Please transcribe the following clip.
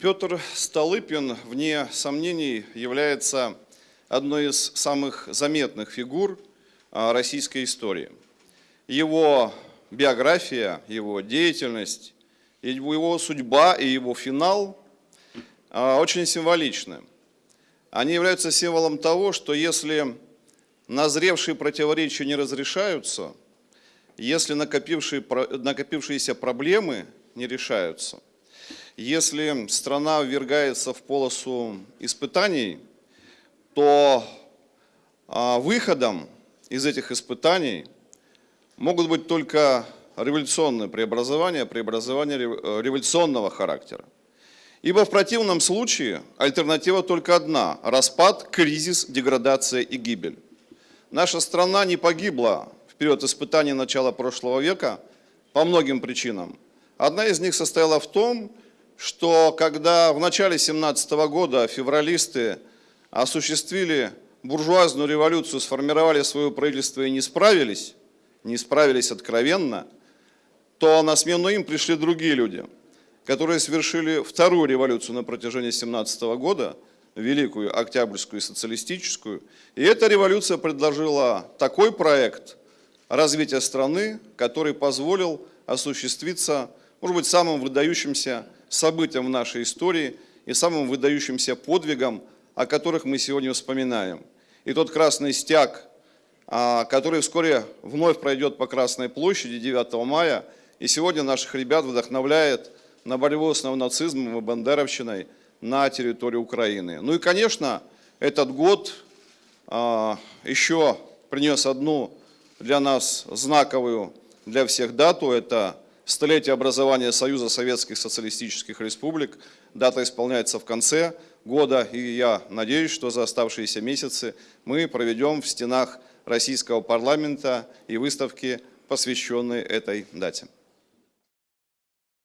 Петр Столыпин, вне сомнений, является одной из самых заметных фигур а, российской истории. Его биография, его деятельность, его судьба и его финал а, очень символичны. Они являются символом того, что если назревшие противоречия не разрешаются, если накопившие, накопившиеся проблемы не решаются, если страна ввергается в полосу испытаний, то а, выходом из этих испытаний могут быть только революционные преобразования, преобразования э, революционного характера. Ибо в противном случае альтернатива только одна – распад, кризис, деградация и гибель. Наша страна не погибла в период испытаний начала прошлого века по многим причинам. Одна из них состояла в том, что когда в начале 17 года февралисты осуществили буржуазную революцию, сформировали свое правительство и не справились, не справились откровенно, то на смену им пришли другие люди, которые совершили вторую революцию на протяжении 17 года, Великую Октябрьскую и социалистическую. И эта революция предложила такой проект развития страны, который позволил осуществиться, может быть, самым выдающимся событиям в нашей истории и самым выдающимся подвигом, о которых мы сегодня вспоминаем. И тот красный стяг, а, который вскоре вновь пройдет по Красной площади 9 мая, и сегодня наших ребят вдохновляет на борьбу с нацизмом и бандеровщиной на территории Украины. Ну и, конечно, этот год а, еще принес одну для нас знаковую для всех дату. Это столетие образования Союза Советских Социалистических Республик. Дата исполняется в конце года, и я надеюсь, что за оставшиеся месяцы мы проведем в стенах российского парламента и выставки, посвященные этой дате.